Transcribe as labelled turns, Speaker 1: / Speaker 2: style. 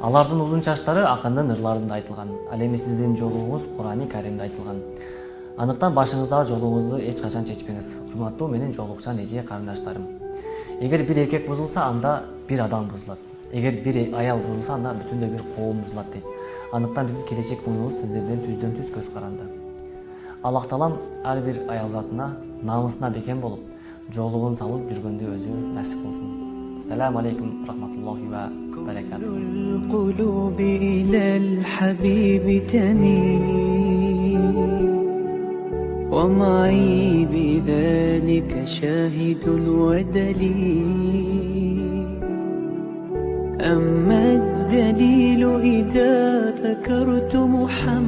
Speaker 1: алардын узун чачтары акындын ырларында айтылган ал эми сиздин жолуңуз курани каримде айтылган. Андыктан башыңыздагы жолуңузду эч качан чечпеңиз. Урматтуу менин жолукчан эже карындаштарым. Эгер бир эркек бузулса анда бир адам бузулат. Эгер бир аял бузулса анда бүтүндөй бир коом бузулат дейт. Андыктан биздин келечек муунубуз сиздерден түздөн түз көз каранды. Аллах таалам ар бир аял затына намысына бекем болуп жолугун салып жүргөндү өзү насип кылсын. Ассаламу алейкум рахматуллахи ва وبركاته
Speaker 2: القلوب إلى الحبيب تميل. ومعي بذلك شاهد ودليل. أما الدليل إذا ذكرت محمدا